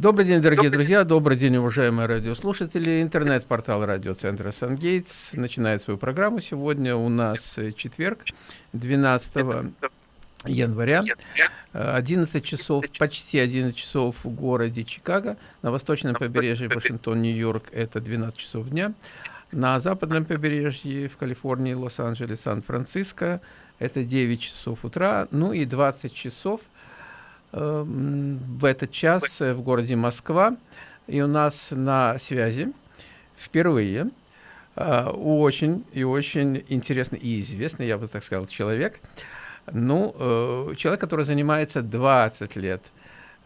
Добрый день, дорогие друзья, добрый день, уважаемые радиослушатели. Интернет-портал радиоцентра «Сангейтс» начинает свою программу. Сегодня у нас четверг, 12 января, 11 часов, почти 11 часов в городе Чикаго. На восточном побережье Вашингтон, Нью-Йорк это 12 часов дня. На западном побережье в Калифорнии, Лос-Анджелес, Сан-Франциско это 9 часов утра. Ну и 20 часов – в этот час в городе Москва. И у нас на связи впервые э, очень и очень интересный и известный, я бы так сказал, человек. Ну, э, человек, который занимается 20 лет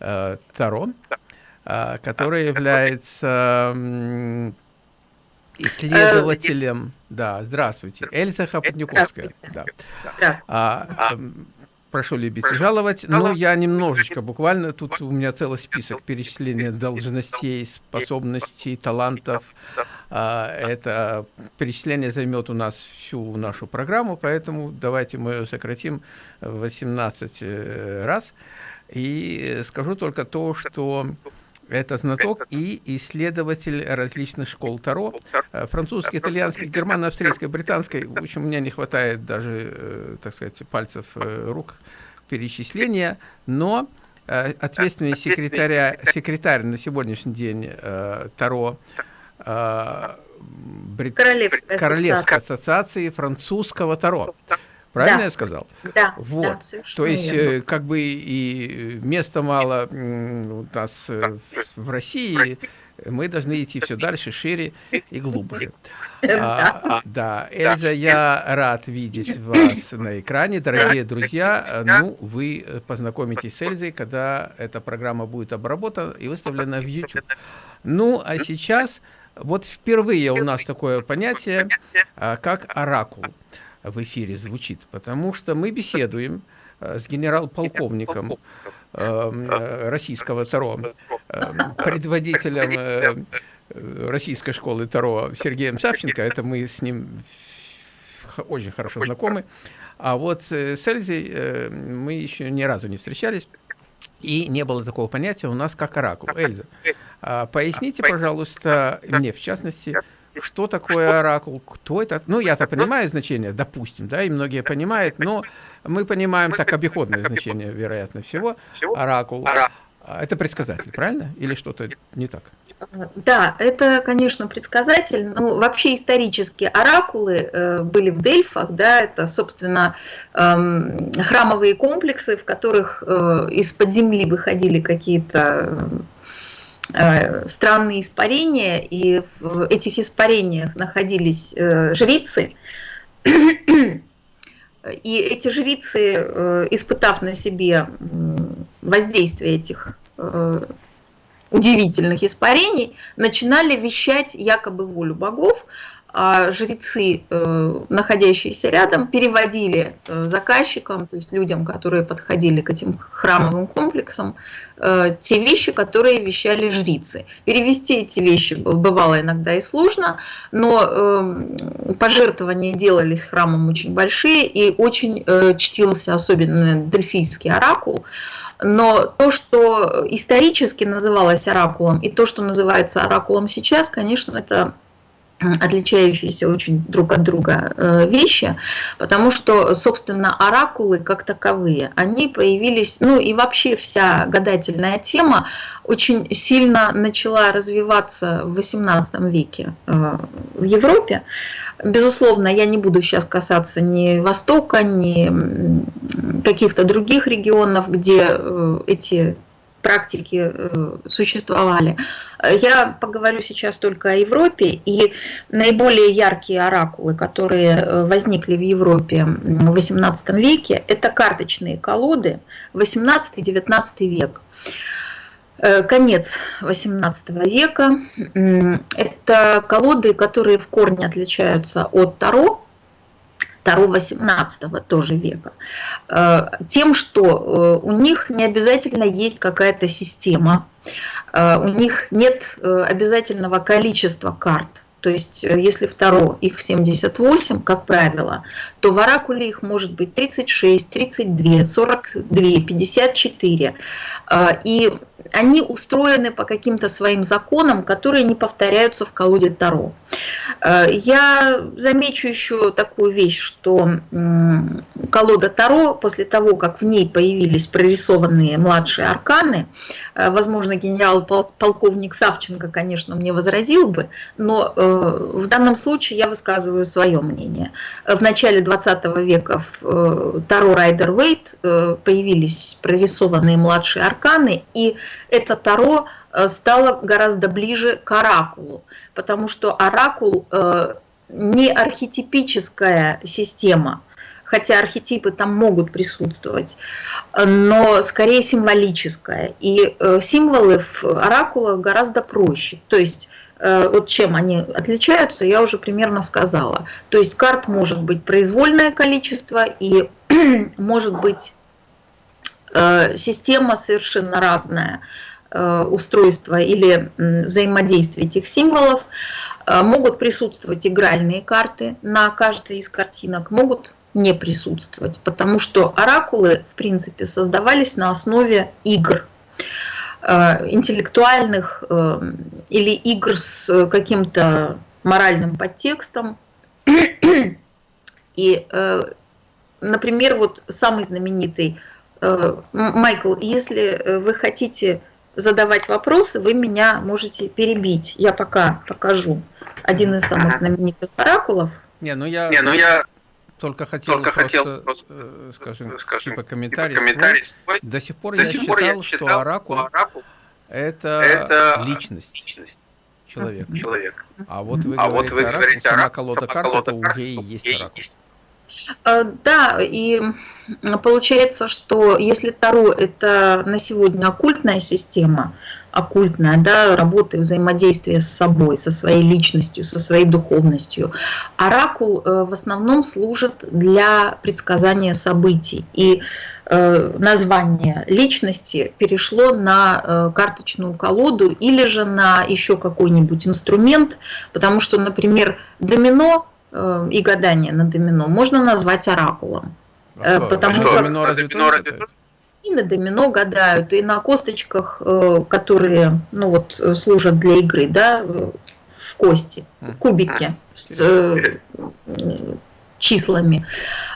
э, Таро, который является исследователем. Да, здравствуйте. Эльза Хапотниковская. Да. Прошу любить и жаловать, но я немножечко, буквально, тут у меня целый список перечисления должностей, способностей, талантов. А, это перечисление займет у нас всю нашу программу, поэтому давайте мы ее сократим в 18 э, раз. И скажу только то, что это знаток и исследователь различных школ Таро. Э, французский, итальянский, германо-австрийской, британской. В общем, мне не хватает даже, э, так сказать, пальцев э, рук перечисления. Но ответственный секретаря, секретарь на сегодняшний день Таро Брит... Королевской, Королевской ассоциации французского Таро. Правильно да. я сказал? Да. Вот. Да, То есть, верно. как бы и места мало у нас в России, мы должны идти все дальше, шире и глубже. А, да, Эльза, я рад видеть вас на экране. Дорогие друзья, ну, вы познакомитесь с Эльзой, когда эта программа будет обработана и выставлена в YouTube. Ну, а сейчас, вот впервые у нас такое понятие, а, как оракул в эфире звучит, потому что мы беседуем э, с генерал-полковником эм, э, российского Таро, эм, предводителем э, российской школы Таро Сергеем Савченко, это мы с ним очень хорошо знакомы, а вот с Эльзой мы еще ни разу не встречались, и не было такого понятия у нас как оракул. Эльза, а поясните, пожалуйста, мне в частности, что такое оракул, кто это. Ну, я-то понимаю значение, допустим, да, и многие понимают, но мы понимаем так обиходное значение, вероятно, всего. Оракул. А, это предсказатель, правильно? Или что-то не так? Да, это, конечно, предсказатель. Ну, вообще исторически оракулы э, были в Дельфах, да, это, собственно, э, храмовые комплексы, в которых э, из-под земли выходили какие-то странные испарения, и в этих испарениях находились э, жрицы. И эти жрицы, э, испытав на себе воздействие этих удивительных испарений, начинали вещать якобы волю богов, жрецы, э, находящиеся рядом, переводили э, заказчикам, то есть людям, которые подходили к этим храмовым комплексам, э, те вещи, которые вещали жрицы. Перевести эти вещи бывало иногда и сложно, но пожертвования делались храмом очень большие и очень чтился особенно дельфийский оракул. Но то, что исторически называлось оракулом, и то, что называется оракулом сейчас, конечно, это отличающиеся очень друг от друга э, вещи, потому что, собственно, оракулы как таковые, они появились, ну и вообще вся гадательная тема очень сильно начала развиваться в XVIII веке э, в Европе. Безусловно, я не буду сейчас касаться ни Востока, ни каких-то других регионов, где э, эти практики э, существовали. Я поговорю сейчас только о Европе, и наиболее яркие оракулы, которые э, возникли в Европе в XVIII веке, это карточные колоды 18-19 век э, конец XVIII века. Это колоды, которые в корне отличаются от Таро, Таро 18 тоже века, э, тем, что э, у них не обязательно есть какая-то система, э, у них нет обязательного количества карт, то есть если второ их 78, как правило, то в оракуле их может быть 36, 32, 42, 54. И они устроены по каким-то своим законам, которые не повторяются в колоде Таро. Э, я замечу еще такую вещь, что колода Таро, после того, как в ней появились прорисованные младшие арканы, э, возможно, генерал-полковник Савченко, конечно, мне возразил бы, но э, в данном случае я высказываю свое мнение. В начале 20 века в Таро Райдер Вейт появились прорисованные младшие арканы, и это Таро э, стало гораздо ближе к оракулу, потому что оракул э, не архетипическая система, хотя архетипы там могут присутствовать, но скорее символическая. И э, символы в оракулах гораздо проще. То есть вот чем они отличаются, я уже примерно сказала. То есть карт может быть произвольное количество и может быть система совершенно разная э, устройства или взаимодействие этих символов. Э, могут присутствовать игральные карты на каждой из картинок, могут не присутствовать, потому что оракулы, в принципе, создавались на основе игр, интеллектуальных или игр с каким-то моральным подтекстом. И, например, вот самый знаменитый Э, Майкл, если э, вы хотите задавать вопросы, вы меня можете перебить. Я пока покажу один из самых знаменитых оракулов. Не, ну я, Не, ну я только хотел только просто, хотел просто э, скажем, скажем типа комментарий, типа комментарий свой. До сих пор, До я, сих считал, я считал, что оракул, оракул это, это личность. личность человека. человек. А вот вы а говорите, вот вы оракул, говорите сама колода карт, это уже и есть оракул. Есть. Э, да, и получается, что если Таро это на сегодня оккультная система, оккультная, да, работы взаимодействия с собой, со своей личностью, со своей духовностью. Оракул э, в основном служит для предсказания событий. И э, название личности перешло на карточную колоду или же на еще какой-нибудь инструмент, потому что, например, домино и гадание на домино. Можно назвать оракулом. А потому что домино разве домино разве и на домино гадают, и на косточках, э, которые ну вот, служат для игры, да, в кости, кубики с числами,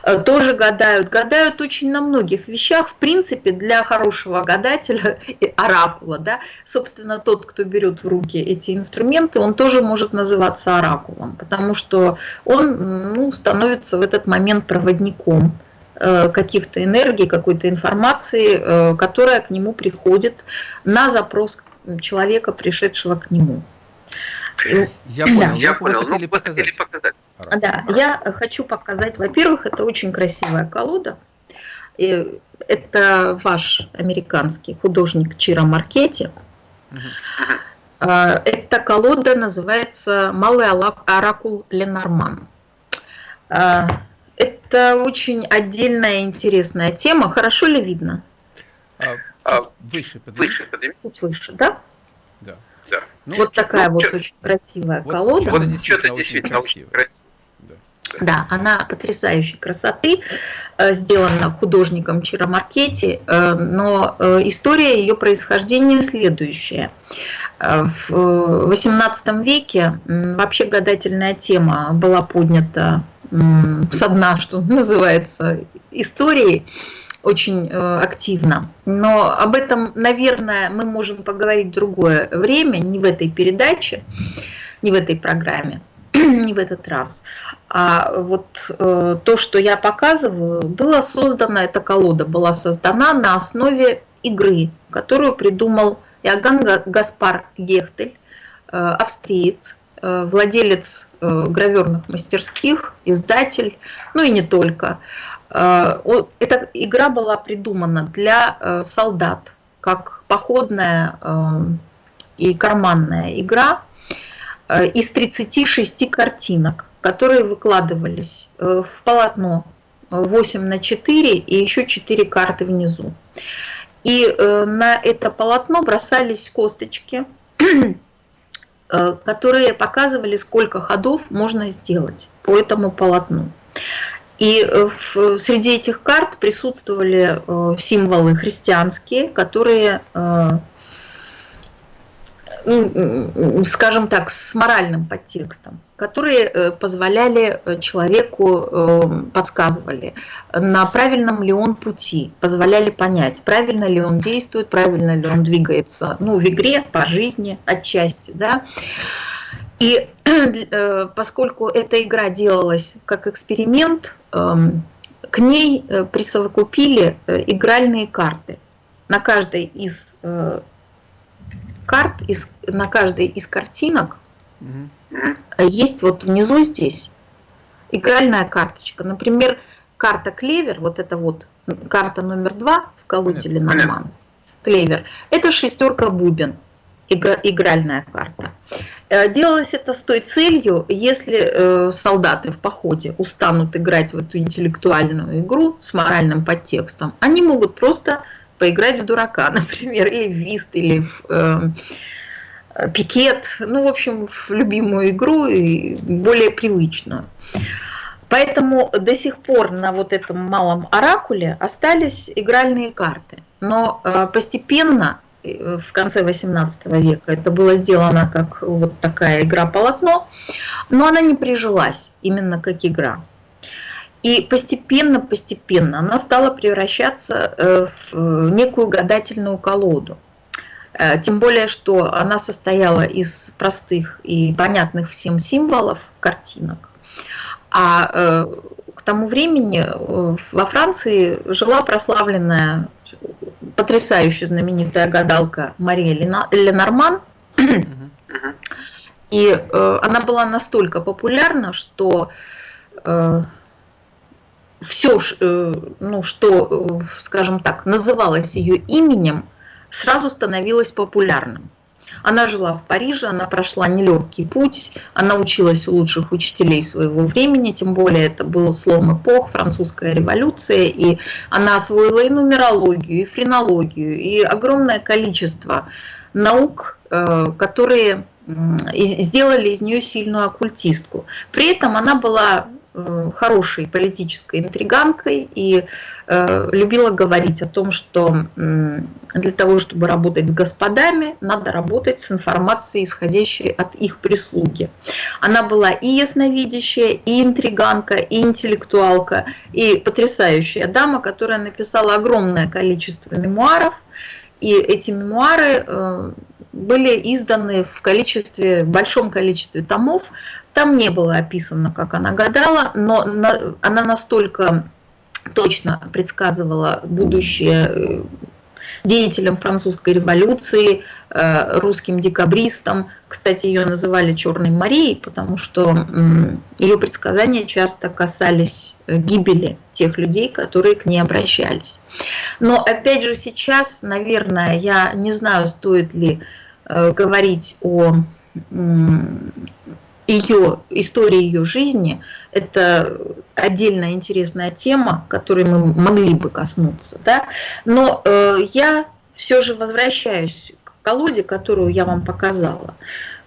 э, тоже гадают. Гадают очень на многих вещах. В принципе, для хорошего гадателя, оракула, да, собственно, тот, кто берет в руки эти инструменты, он тоже может называться оракулом, потому что он ну, становится в этот момент проводником э, каких-то энергий, какой-то информации, э, которая к нему приходит на запрос человека, пришедшего к нему. Я понял, я понял. Вы хотели ну, показать. показать. Да, я хочу показать, во-первых, это очень красивая колода. И это ваш американский художник Чира Маркетти. Угу. Эта колода называется «Малый оракул Ленорман». А, это очень отдельная интересная тема. Хорошо ли видно? А, а выше, выше, подними. Чуть выше, да? Да. Да. Ну, вот такая вот очень красивая вот колода. Вот что-то действительно очень красиво. Да, она потрясающей красоты, э, сделана художником Чиромаркетти, э, но э, история ее происхождения следующая. В XVIII веке вообще гадательная тема была поднята со дна, что называется, истории очень активно. Но об этом, наверное, мы можем поговорить в другое время, не в этой передаче, не в этой программе. не в этот раз. А вот э, то, что я показываю, было создано, эта колода была создана на основе игры, которую придумал Иоганн Гаспар Гехтель, э, австриец, э, владелец э, граверных мастерских, издатель, ну и не только. Э, эта игра была придумана для э, солдат, как походная э, и карманная игра, из 36 картинок, которые выкладывались в полотно 8 на 4 и еще 4 карты внизу. И на это полотно бросались косточки, которые показывали, сколько ходов можно сделать по этому полотну. И в, среди этих карт присутствовали символы христианские, которые ну, скажем так, с моральным подтекстом, которые э, позволяли э, человеку, э, подсказывали, на правильном ли он пути, позволяли понять, правильно ли он действует, правильно ли он двигается, ну, в игре, по жизни отчасти, да. И поскольку эта игра делалась как эксперимент, к ней присовокупили игральные карты. На каждой из карт, из, на каждой из картинок угу. есть вот внизу здесь игральная карточка. Например, карта клевер, вот это вот карта номер два в колоде Ленорман, клевер, это шестерка бубен, игральная карта. Э, делалось это с той целью, если э, солдаты в походе устанут играть в эту интеллектуальную игру с моральным подтекстом, они могут просто поиграть в дурака, например, или в вист, или в э, пикет, ну, в общем, в любимую игру и более привычную. Поэтому до сих пор на вот этом малом оракуле остались игральные карты. Но э, постепенно в конце 18 века это было сделано как вот такая игра-полотно, но она не прижилась именно как игра. И постепенно-постепенно она стала превращаться э, в э, некую гадательную колоду. Э, тем более, что она состояла из простых и понятных всем символов, картинок. А к тому времени во Франции жила прославленная, потрясающе знаменитая гадалка Мария Ленорман. И она была настолько популярна, что все, э, ну, что, э, скажем так, называлось ее именем, сразу становилось популярным. Она жила в Париже, она прошла нелегкий путь, она училась у лучших учителей своего времени, тем более это был слом эпох, французская революция, и она освоила и нумерологию, и френологию, и огромное количество наук, э, которые сделали из нее сильную оккультистку. При этом она была хорошей политической интриганкой и э, любила говорить о том, что для того, чтобы работать с господами, надо работать с информацией, исходящей от их прислуги. Она была и ясновидящая, и интриганка, и интеллектуалка, и потрясающая дама, которая написала огромное количество мемуаров, и эти мемуары э, были изданы в количестве, в большом количестве томов, там не было описано, как она гадала, но она настолько точно предсказывала будущее э, деятелям французской революции, э, русским декабристам. Кстати, ее называли Черной Марией, потому что ее предсказания часто касались э, гибели тех людей, которые к ней обращались. Но опять же сейчас, наверное, я не знаю, стоит ли говорить о ее, история ее жизни – это отдельная интересная тема, которой мы могли бы коснуться. Да? Но э, я все же возвращаюсь к колоде, которую я вам показала.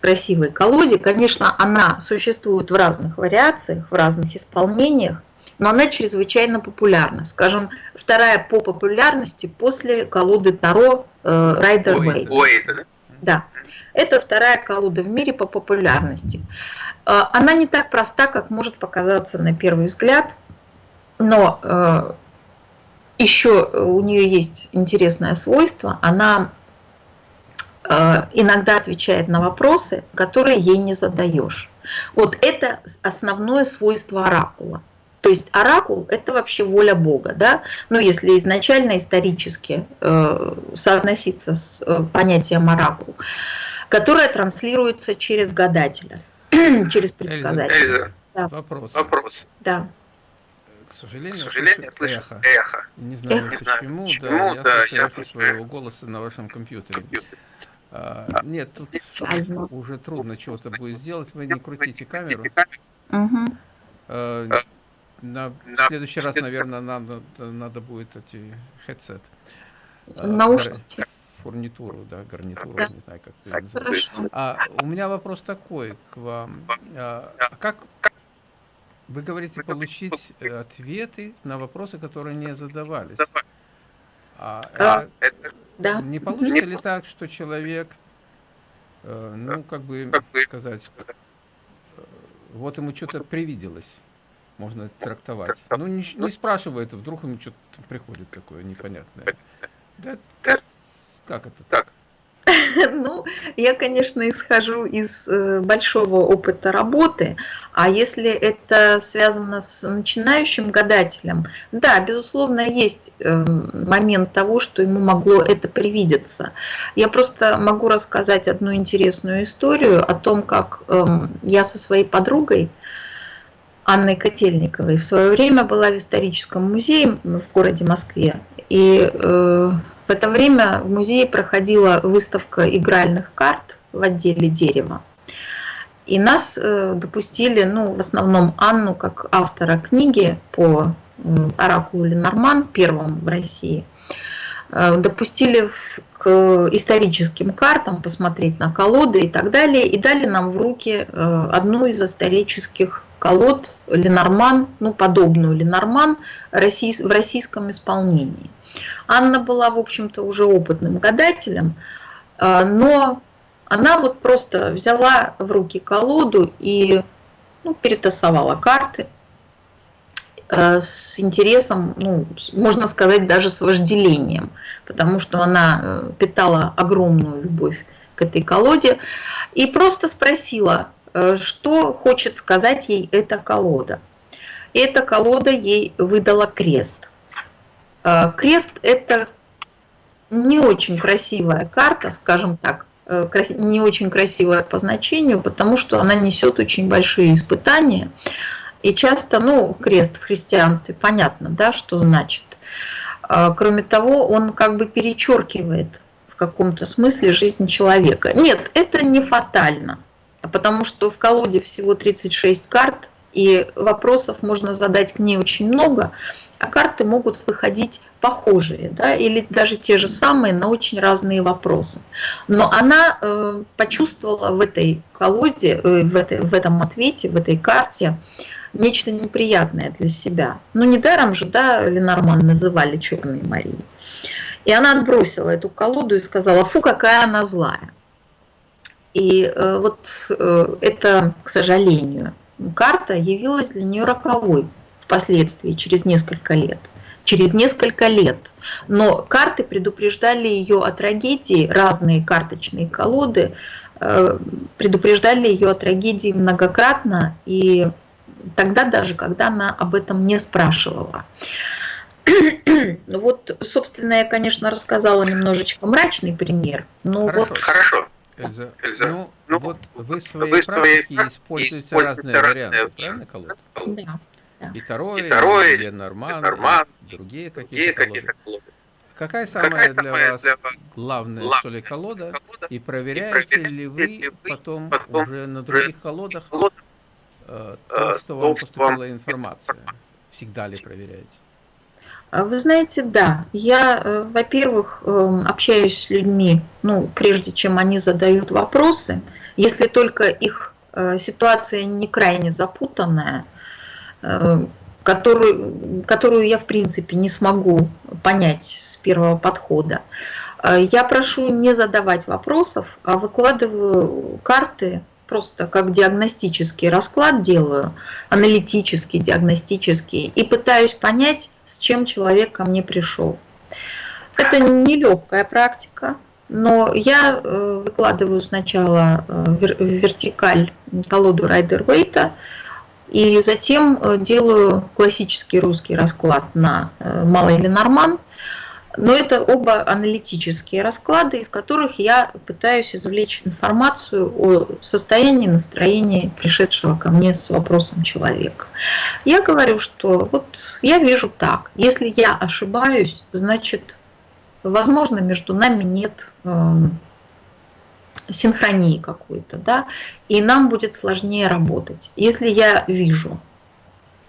Красивой колоде. Конечно, она существует в разных вариациях, в разных исполнениях, но она чрезвычайно популярна. Скажем, вторая по популярности после колоды Таро Райдер Уэйт. Да. Это вторая колода в мире по популярности. А, она не так проста, как может показаться на первый взгляд, но э, еще у нее есть интересное свойство. Она э, иногда отвечает на вопросы, которые ей не задаешь. Вот это основное свойство оракула. То есть оракул – это вообще воля Бога, да? Ну, если изначально исторически э, соотноситься с э, понятием оракул которая транслируется через гадателя, через предсказателя. Эльза, да. вопрос. Вопрос. Да. К сожалению, К сожалению слышу эхо. эхо. Не знаю эхо. почему, эхо. да, я да, слышу я слышу своего голоса на вашем компьютере. А, нет, тут уже трудно чего-то будет сделать, вы не крутите камеру. Угу. А, на в следующий раз, наверное, надо, надо будет эти headset. Наушники. Фурнитуру, да, гарнитуру, да. не знаю, как это называется. А у меня вопрос такой к вам. А, как вы говорите получить ответы на вопросы, которые не задавались? А, а это, да. Не получится ли так, что человек, э, ну, как бы сказать, э, вот ему что-то привиделось? можно трактовать. Ну, не, не спрашивает, вдруг ему что-то приходит такое непонятное. Да, как это так? Ну, я, конечно, исхожу из э, большого опыта работы, а если это связано с начинающим гадателем, да, безусловно, есть эм, момент того, что ему могло это привидеться. Я просто могу рассказать одну интересную историю о том, как эм, я со своей подругой, Анной Котельниковой. В свое время была в историческом музее в городе Москве. И э, в это время в музее проходила выставка игральных карт в отделе дерева. И нас э, допустили, ну, в основном Анну, как автора книги по оракулу Ленорман, первым в России, э, допустили к историческим картам, посмотреть на колоды и так далее, и дали нам в руки э, одну из исторических колод Ленорман, ну, подобную Ленорман в российском исполнении. Анна была, в общем-то, уже опытным гадателем, а, но она вот просто взяла в руки колоду и ну, перетасовала карты а, с интересом, ну, можно сказать, даже с вожделением, потому что она э, питала огромную любовь к этой колоде и просто спросила, Э, что хочет сказать ей эта колода. Эта колода ей выдала крест. Э, крест – это не очень красивая карта, скажем так, э, не очень красивая по значению, потому что она несет очень большие испытания. И часто, ну, крест в христианстве, понятно, да, что значит. Кроме того, он как бы перечеркивает в каком-то смысле жизнь человека. Нет, это не фатально потому что в колоде всего 36 карт, и вопросов можно задать к ней очень много, а карты могут выходить похожие, да, или даже те же самые на очень разные вопросы. Но она э, почувствовала в этой колоде, э, в, этой, в этом ответе, в этой карте нечто неприятное для себя. Ну, недаром же, да, Ленорман называли Черной Марией. И она отбросила эту колоду и сказала, фу, какая она злая. И э, вот э, это, к сожалению, карта явилась для нее роковой впоследствии, через несколько лет. Через несколько лет. Но карты предупреждали ее о трагедии, разные карточные колоды э, предупреждали ее о трагедии многократно, и тогда даже, когда она об этом не спрашивала. Вот, собственно, я, конечно, рассказала немножечко мрачный пример. Но Хорошо. вот... Хорошо. Эльза, Эльза ну, ну, вот вы в своей вы практике своей используете, используете разные, разные варианты, правильно, колод? Да. И второй, и, второй, и Ленорман, Ленорман, и другие какие-то какие колоды. Какая самая, Какая для, самая вас для вас главная, главная что ли, колода? колода? И проверяете, и ли вы потом, потом уже на других колодах э, то, что вам поступила информация? Всегда ли проверяете? А вы знаете, да, я, э, во-первых, эм, общаюсь с людьми, ну, прежде чем они задают вопросы, если только их э, ситуация не крайне запутанная, э, которую, которую я, в принципе, не смогу понять с первого подхода. Я прошу не задавать вопросов, а выкладываю карты просто как диагностический расклад делаю, аналитический, диагностический, и пытаюсь понять, с чем человек ко мне пришел. Это нелегкая практика, но я э, выкладываю сначала э, вертикаль колоду Райдер Вейта, и затем э, делаю классический русский расклад на малый Ленорман – но это оба аналитические расклады, из которых я пытаюсь извлечь информацию о состоянии, настроении пришедшего ко мне с вопросом человека. Я говорю, что вот я вижу так. Если я ошибаюсь, значит, возможно, между нами нет э, синхронии какой-то, да, и нам будет сложнее работать. Если я вижу,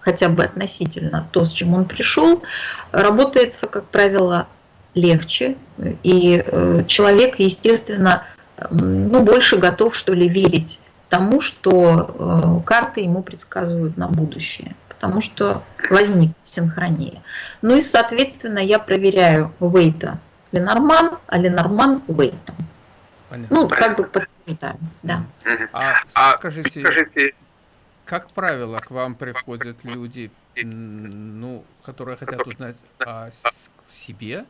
хотя бы относительно то, с чем он пришел, работается, как правило, легче, и человек, естественно, ну, больше готов, что ли, верить тому, что карты ему предсказывают на будущее, потому что возник синхрония. Ну и, соответственно, я проверяю Вейта Ленорман, а Ленорман Вейта. Ну, как бы подтверждаем, да. А, а скажите, скажите, как правило, к вам приходят люди, ну, которые хотят узнать о себе,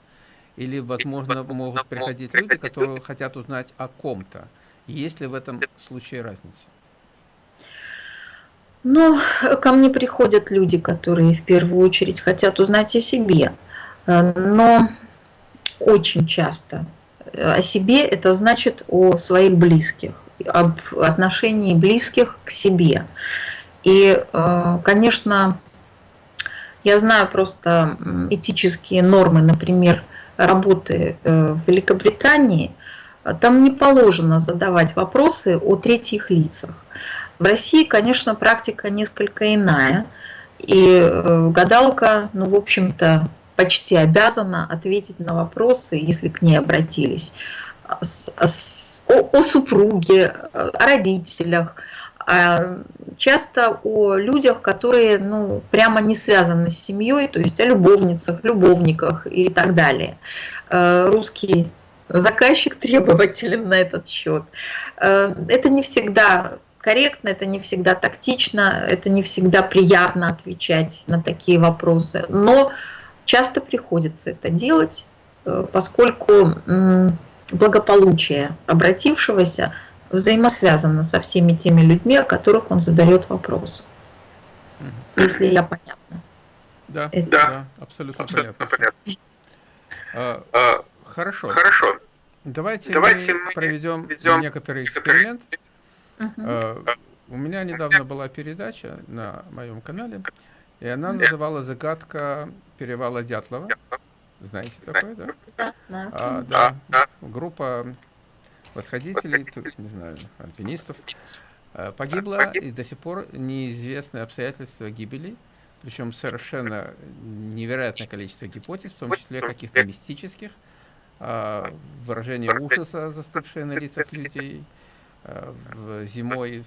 или, возможно, могут приходить люди, которые хотят узнать о ком-то. Есть ли в этом случае разница? Ну, ко мне приходят люди, которые в первую очередь хотят узнать о себе. Э, но очень часто о себе это значит о своих близких, об отношении близких к себе. И, э, конечно, я знаю просто этические нормы, например, работы э, в Великобритании, там не положено задавать вопросы о третьих лицах. В России, конечно, практика несколько иная, и э, гадалка, ну, в общем-то, почти обязана ответить на вопросы, если к ней обратились, о, о супруге, о родителях, а часто о людях, которые ну, прямо не связаны с семьей, то есть о любовницах, любовниках и так далее. Э, русский заказчик требователен на этот счет. Э, это не всегда корректно, это не всегда тактично, это не всегда приятно отвечать на такие вопросы, но часто приходится это делать, э, поскольку благополучие обратившегося взаимосвязано со всеми теми людьми, о которых он задает вопрос. Если я понятна. Да, Это... да, абсолютно, абсолютно понятно. понятно. А, а, хорошо. Хорошо. Давайте, Давайте мы проведем, проведем некоторый эксперимент. Угу. А, у меня недавно была передача на моем канале, и она называлась «Загадка перевала Дятлова». Знаете такое, да? Да, знаю. А, да. Группа восходителей, не знаю, альпинистов, э, погибло, и до сих пор неизвестны обстоятельства гибели, причем совершенно невероятное количество гипотез, в том числе каких-то мистических, а, выражение ужаса, застывшее на лицах людей, в зимой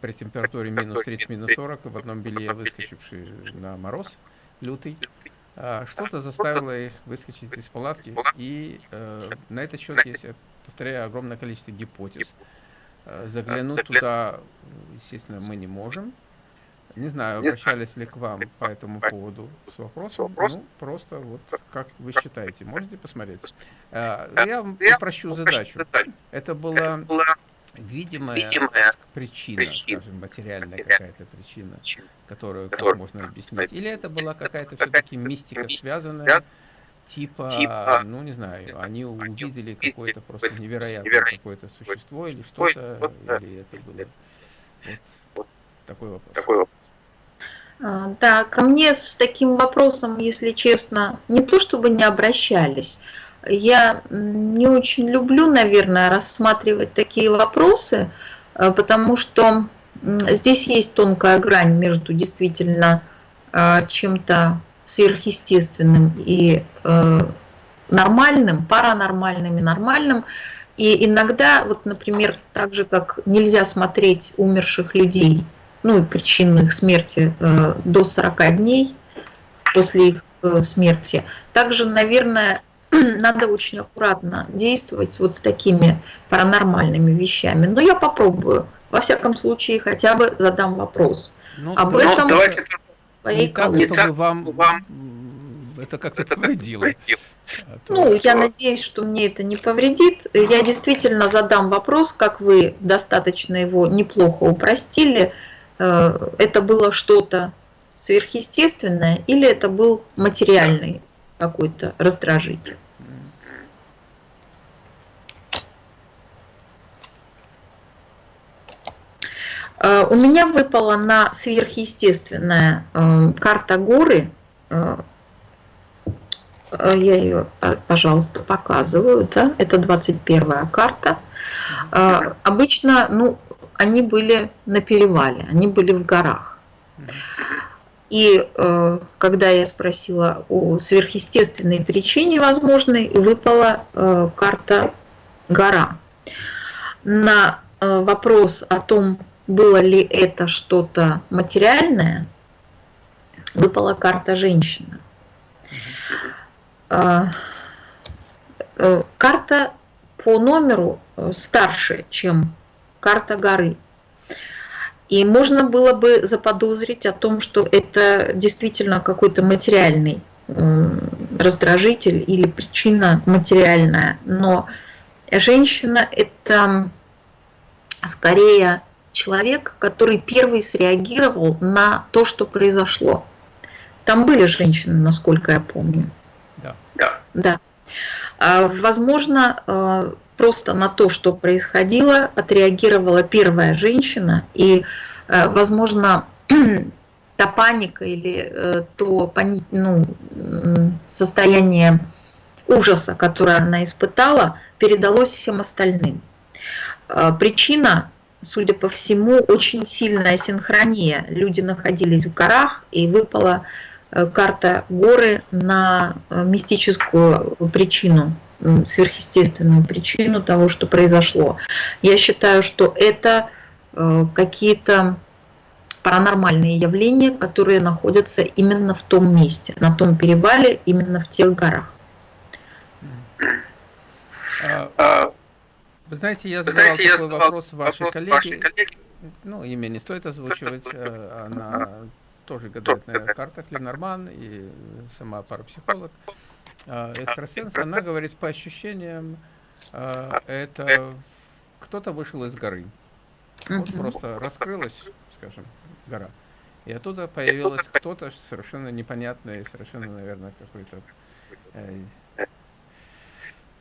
при температуре минус 30, минус 40, в одном белье выскочивший на мороз лютый, а, что-то заставило их выскочить из палатки, и э, на этот счет есть повторяю, огромное количество гипотез. Э, заглянуть туда, естественно, мы не можем. Не знаю, обращались ли к вам по этому поводу с вопросом. Ну, просто вот как вы считаете, можете посмотреть. Э, я вам попрощу задачу. Это была видимая причина, скажем, материальная какая-то причина, которую как можно объяснить. Или это была какая-то все-таки мистика связанная типа, типа, ну не знаю, они увидели какое-то просто невероятное какое-то существо или что-то, или это было вот такой вопрос. Такой вопрос. А, да, ко мне с таким вопросом, если честно, не то чтобы не обращались, я не очень люблю, наверное, рассматривать такие вопросы, а, потому что здесь есть тонкая грань между действительно а, чем-то сверхъестественным и э, нормальным, паранормальным и нормальным. И иногда, вот, например, так же, как нельзя смотреть умерших людей, ну и причину их смерти э, до 40 дней после их э, смерти, также, наверное, надо очень аккуратно действовать вот с такими паранормальными вещами. Но я попробую. Во всяком случае, хотя бы задам вопрос. Ну, Об этом... Давайте своей не так, чтобы вам, вам это как-то повредило. А ну, я надеюсь, что мне это не повредит. Я действительно задам вопрос, как вы достаточно его неплохо упростили. Э, это было что-то сверхъестественное или это был материальный какой-то раздражитель? Э, у меня выпала на сверхъестественная э, карта горы. Э, я ее, пожалуйста, показываю. Да? Это 21 карта. Обычно ну, они были на перевале, они были в горах. И э, когда я спросила о сверхъестественной причине возможной, выпала э, карта гора. На э, вопрос о том, было ли это что-то материальное, выпала карта женщина. А, э, карта по номеру э, старше, чем карта горы. И можно было бы заподозрить о том, что это действительно какой-то материальный раздражитель или причина материальная. Но женщина – это скорее человек, который первый среагировал на то, что произошло. Там были женщины, насколько я помню. Да. Да. да. А, возможно, а, просто на то, что происходило, отреагировала первая женщина, и, а, возможно, та паника или э, то ну, состояние ужаса, которое она испытала, передалось всем остальным. Причина судя по всему, очень сильная синхрония. Люди находились в горах, и выпала э, карта горы на э, мистическую причину, сверхъестественную причину того, что произошло. Я считаю, что это э, какие-то паранормальные явления, которые находятся именно в том месте, на том перевале, именно в тех горах. А, вы знаете, я задавал знаете, такой я вопрос вашей вопрос коллеге. Вашей коллеги. Ну, имя не стоит озвучивать. Э, она тоже гадает на картах Ленорман и сама парапсихолог. А, экстрасенс, она говорит, по ощущениям, э, это кто-то вышел из горы. Вот просто раскрылась, скажем, гора. И оттуда появилось кто-то совершенно непонятный, совершенно, наверное, какой-то э,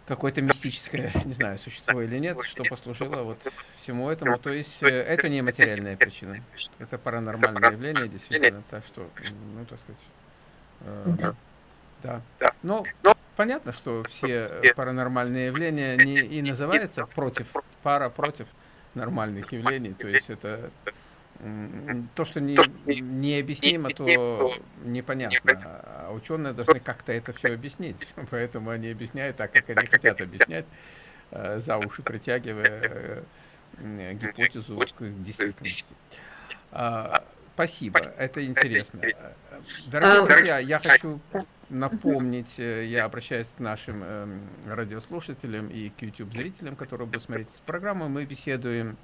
какое-то мистическое, не знаю, существо или нет, что послужило вот всему этому. То есть э, это не материальная причина, это паранормальное явление, действительно. Так что, ну, так сказать, э, да. Но понятно, что все паранормальные явления не и называются против, пара против нормальных явлений, то есть это то, что не, необъяснимо, то непонятно. А ученые должны как-то это все объяснить. Поэтому они объясняют так, как они хотят объяснять, э, за уши притягивая э, гипотезу к действительности. А, спасибо, это интересно. Дорогие друзья, я хочу напомнить, э, я обращаюсь к нашим эм, радиослушателям и к YouTube-зрителям, которые будут смотреть эту программу. Мы беседуем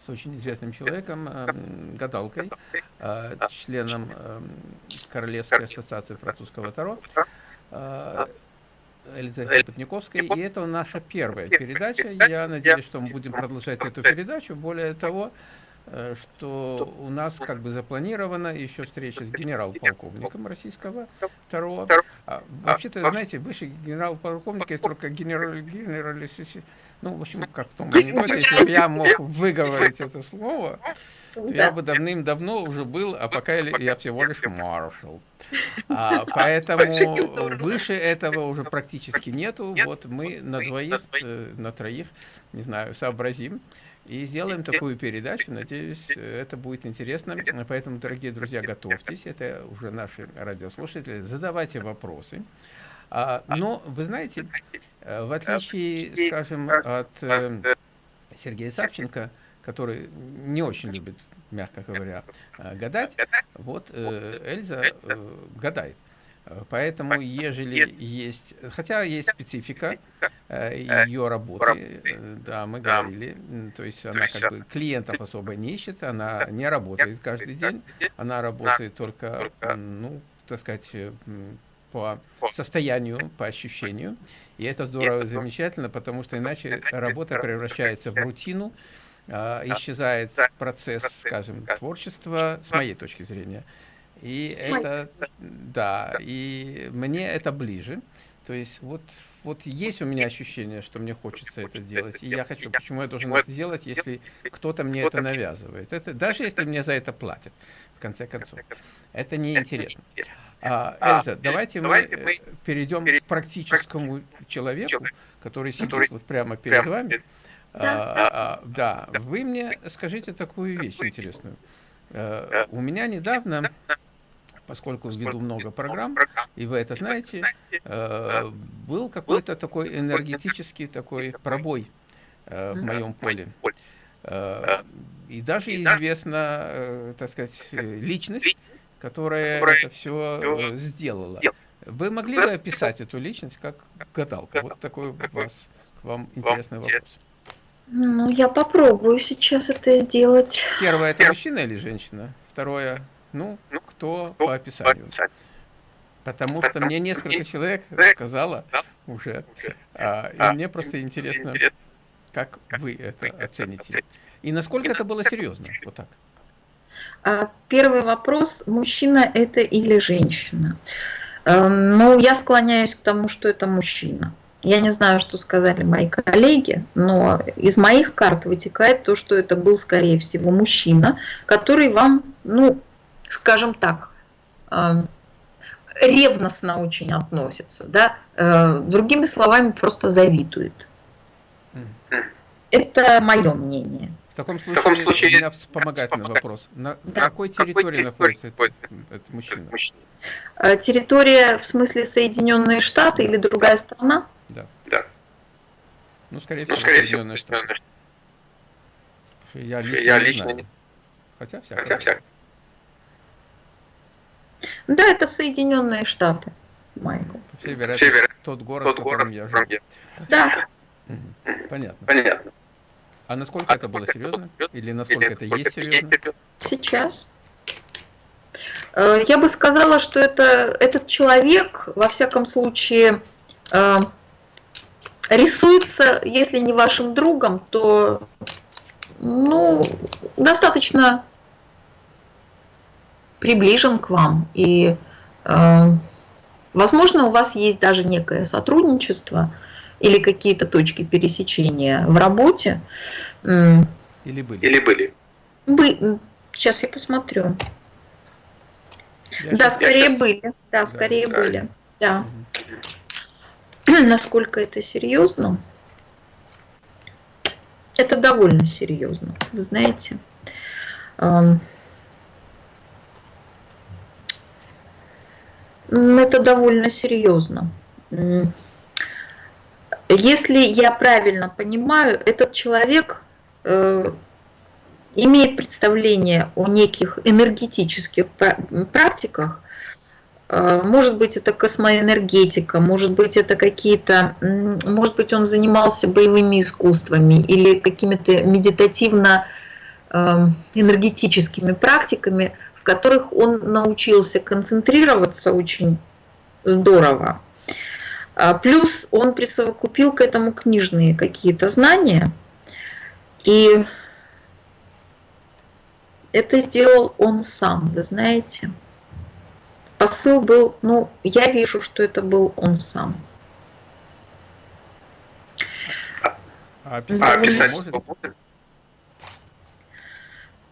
с очень известным человеком, эм, гадалкой, э, членом эм, Королевской ассоциации французского Таро, э, Элизабет Потниковской. И это наша первая передача. Я надеюсь, что мы будем продолжать эту передачу. Более того, э, что у нас как бы запланирована еще встреча с генерал-полковником российского второго. А, Вообще-то, знаете, выше генерал-полковника есть только генерал, генерал, ну, в общем, как в том анекдоте, если бы я мог выговорить это слово, то я бы давным-давно уже был, а пока я всего лишь маршал. А, поэтому выше этого уже практически нету. Вот мы на двоих, э, на троих, не знаю, сообразим. И сделаем такую передачу, надеюсь, это будет интересно. Поэтому, дорогие друзья, готовьтесь, это уже наши радиослушатели, задавайте вопросы. А, но, вы знаете, э, в отличие, скажем, от э, Сергея Савченко, который не очень любит, мягко говоря, э, гадать, вот э, Эльза гадает. Поэтому, ежели есть, хотя есть специфика э, ее работы, э, да, мы говорили, то есть она как бы клиентов особо не ищет, она не работает каждый день, она работает только, ну, так сказать, по состоянию, по ощущению. И это здорово, замечательно, потому что иначе работа превращается в рутину, а, исчезает процесс, скажем, творчества, с моей точки зрения. И это, да, и мне это ближе. То есть вот, вот есть у меня ощущение, что мне хочется это делать, и я хочу. Почему я должен это делать, если кто-то мне это навязывает? Это, даже если мне за это платят, в конце концов. Это неинтересно. А, а, Эльза, давайте, давайте мы, мы перейдем к практическому человеку, который сидит который вот прямо перед прямо. вами. Да. А, а, да, вы мне скажите такую вещь интересную. Э, у меня недавно, поскольку веду много программ, и вы это знаете, э, был какой-то такой энергетический такой пробой э, в моем поле. И даже известна, так сказать, личность, которая это все сделала. Вы могли бы описать эту личность как гадалка? Вот такой у вас к вам интересный вопрос. Ну, я попробую сейчас это сделать. Первое, это мужчина или женщина? Второе, ну, ну кто по описанию? Потому что мне несколько человек сказала уже, а, и а, мне просто интересно, как вы это оцените. И насколько это было серьезно? Вот так. А, первый вопрос, мужчина это или женщина? Эм, ну, я склоняюсь к тому, что это мужчина. Я не знаю, что сказали мои коллеги, но из моих карт вытекает то, что это был, скорее всего, мужчина, который вам, ну, скажем так, эм, ревностно очень относится, да, э, другими словами, просто завидует. Это мое мнение. В таком случае, в таком случае у меня вспомогательный вопрос. На да. какой территории находится этот, этот мужчина? Э, территория в смысле Соединенные Штаты или другая страна? Да. да. Ну, скорее ну, всего, скорее Соединенные всего, Штаты. Я лично, я лично не знаю. Хотя всякое. Хотя всякое. Да, это Соединенные Штаты, Майкл. По всей вероятности, тот город, тот в котором город, я живу. Да. Понятно. Понятно. А насколько а это было серьезно? Или насколько Или это есть серьезно? Сейчас. Э, я бы сказала, что это, этот человек, во всяком случае, э, рисуется, если не вашим другом, то ну, достаточно приближен к вам. И, э, возможно, у вас есть даже некое сотрудничество – или какие-то точки пересечения в работе. Или были? Или были? Бы... Сейчас я посмотрю. Я да, скорее сейчас... были. Да, да скорее да. были. Да. Угу. Насколько это серьезно? Это довольно серьезно, вы знаете. Это довольно серьезно. Если я правильно понимаю, этот человек э, имеет представление о неких энергетических практиках, э, может быть, это космоэнергетика, может быть, это какие-то, может быть, он занимался боевыми искусствами или какими-то медитативно-энергетическими э, практиками, в которых он научился концентрироваться очень здорово. А, плюс он присовокупил к этому книжные какие-то знания. И это сделал он сам, вы знаете. Посыл был, ну, я вижу, что это был он сам. А описать, а описать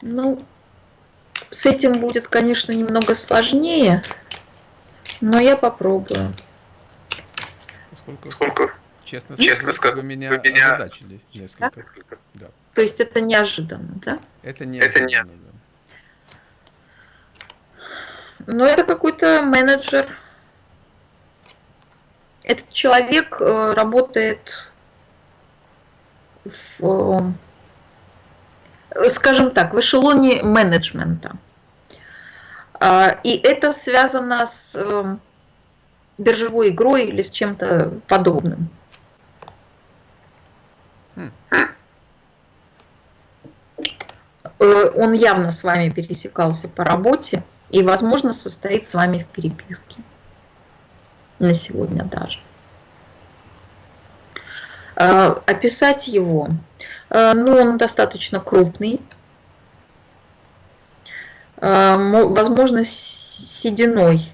Ну, с этим будет, конечно, немного сложнее, но я попробую. Сколько? Сколько? Честно, Честно скажу, вы меня, вы меня озадачили несколько. несколько. Да. То есть это неожиданно, да? Это неожиданно, это не... да. Но это какой-то менеджер. Этот человек э, работает в, э, скажем так, в эшелоне менеджмента. А, и это связано с э, биржевой игрой или с чем-то подобным. Э, он явно с вами пересекался по работе и, возможно, состоит с вами в переписке. На сегодня даже. Э, описать его. Э, ну, он достаточно крупный. Возможно, сединой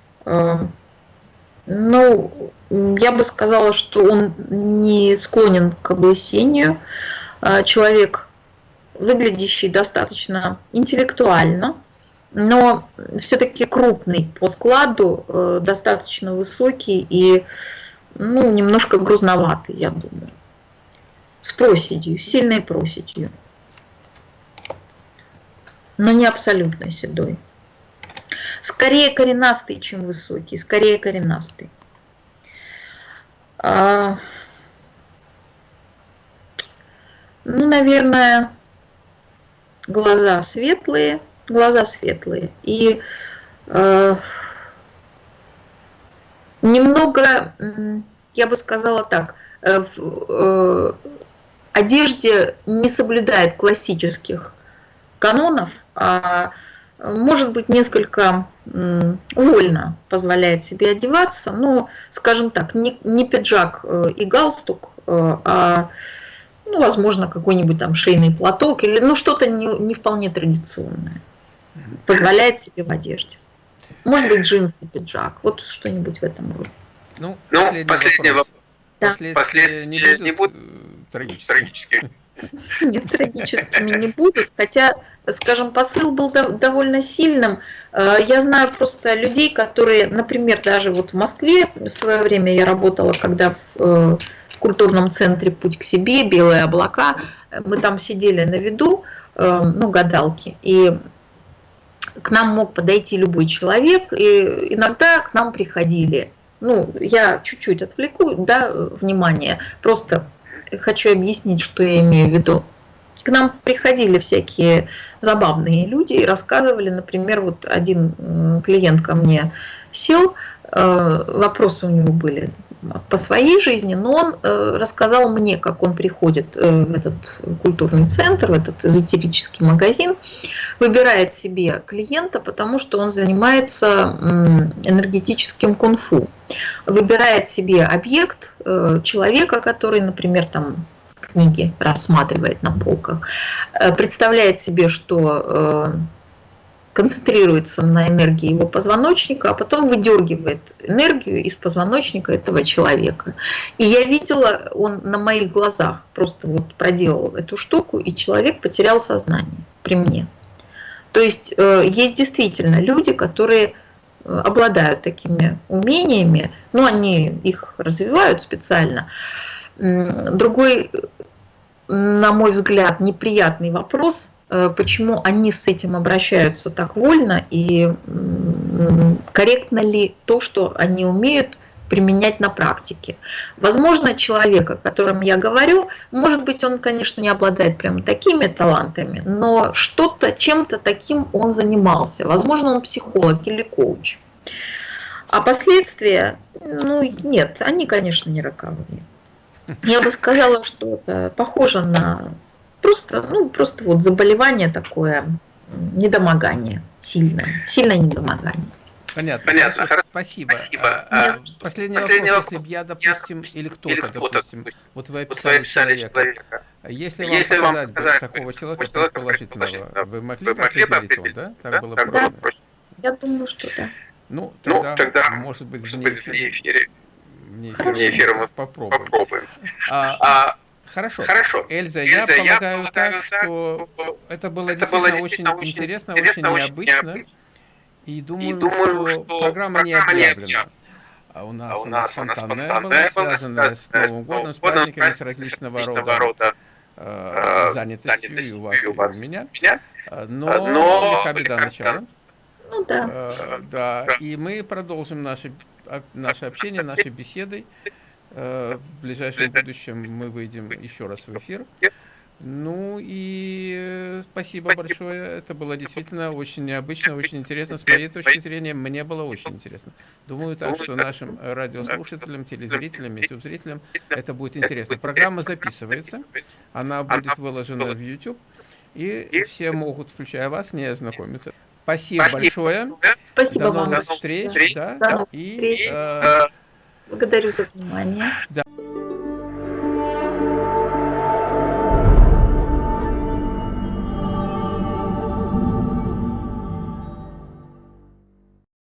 ну, я бы сказала, что он не склонен к облысению. Человек, выглядящий достаточно интеллектуально, но все-таки крупный по складу, э, достаточно высокий и ну, немножко грузноватый, я думаю. С проседью, сильной проседью. но не абсолютно седой. Скорее коренастый, чем высокий, скорее коренастый. А, ну, наверное, глаза светлые, глаза светлые. И э, немного, я бы сказала так, э, э, одежде не соблюдает классических канонов, а может быть несколько вольно позволяет себе одеваться, но, скажем так, не, не пиджак э, и галстук, э, а, ну, возможно, какой-нибудь там шейный платок или ну, что-то не, не вполне традиционное позволяет себе в одежде. Может быть, джинсы, пиджак, вот что-нибудь в этом роде. Ну, последний, последний вопрос. Да. Последствия, Последствия не будут, не будут трагическими. Нет, трагическими не будут, хотя, скажем, посыл был довольно сильным. Э, я знаю просто людей, которые, например, даже вот в Москве в свое время я работала, когда в э, культурном центре «Путь к себе», «Белые облака», мы там сидели на виду, э, ну, гадалки, и к нам мог подойти любой человек, и иногда к нам приходили ну, я чуть-чуть отвлеку, да, внимание, просто хочу объяснить, что я имею в виду. К нам приходили всякие забавные люди и рассказывали, например, вот один клиент ко мне сел, э, вопросы у него были по своей жизни, но он э, рассказал мне, как он приходит э, в этот культурный центр, в этот эзотерический магазин, выбирает себе клиента, потому что он занимается энергетическим кунг-фу. Выбирает себе объект, э, человека, который, например, там книги рассматривает на полках, представляет себе, что концентрируется на энергии его позвоночника, а потом выдергивает энергию из позвоночника этого человека. И я видела, он на моих глазах просто вот проделал эту штуку, и человек потерял сознание при мне. То есть э, есть действительно люди, которые э, обладают такими умениями, но они их развивают специально. Другой, на мой взгляд, неприятный вопрос – Э, почему они с этим обращаются так вольно и корректно ли то, что они умеют применять на практике. Возможно, человек, о котором я говорю, может быть, он, конечно, не обладает прям такими талантами, но что-то, чем-то таким он занимался. Возможно, он психолог или коуч. А последствия, ну, нет, они, конечно, не роковые. Я бы сказала, что это похоже на Просто, ну, просто вот заболевание такое, недомогание, сильное, сильное недомогание. Понятно. Понятно. Хорошо. Спасибо. Спасибо. А, а, последний, последний вопрос, если бы я, допустим, я, или кто-то, кто допустим, допустим, вот вы описали, вот человека, человека. Если, если вам показать, показать такого человека, человека положительного, вы могли бы определить его, да? Так да? было так проще? Да. Я думаю, что да. Ну, тогда, ну, тогда может быть, вне эфира, вне эфира мы попробуем. попробуем. А, а Хорошо. Хорошо. Эльза, Эльза я, полагаю, я полагаю так, что это было это действительно, было действительно очень интересно, интересно очень необычно. необычно. И думаю, и думаю что, что программа, не объявлена. А у нас, а у нас спонтанная, спонтанная была, связанная с Новым годом, с праздниками, с различного рода, рода э, занятостью, занятостью и у вас, и у, вас, и у меня. А, но, но лиха беда начала. Ну да. Э, да. И мы продолжим наше, наше общение, наши беседы. Э, в ближайшем будущем мы выйдем еще раз в эфир. Ну и э, спасибо большое. Это было действительно очень необычно, очень интересно. С моей точки зрения, мне было очень интересно. Думаю так, что нашим радиослушателям, телезрителям, YouTube-зрителям это будет интересно. Программа записывается, она будет выложена в YouTube, и все могут, включая вас, не ознакомиться. Спасибо, большое. Спасибо До новых вам. встреч. Да, До новых и, встреч. Э, Благодарю за внимание. Да.